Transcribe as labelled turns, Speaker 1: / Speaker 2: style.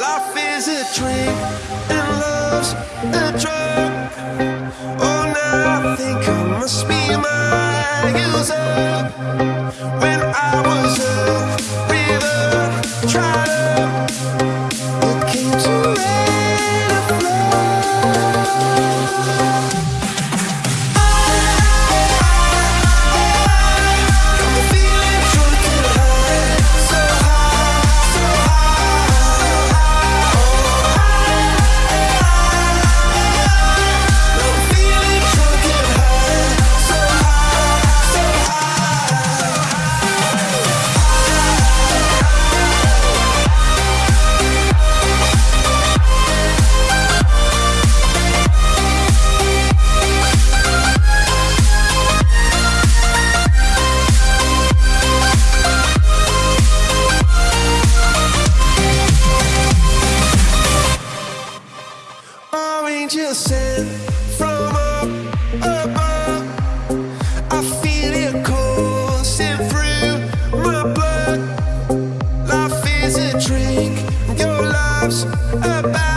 Speaker 1: Life is a drink Oh, now I think I must be up. When I was Sent from up above. I feel it coursing through my blood. Life is a drink, your about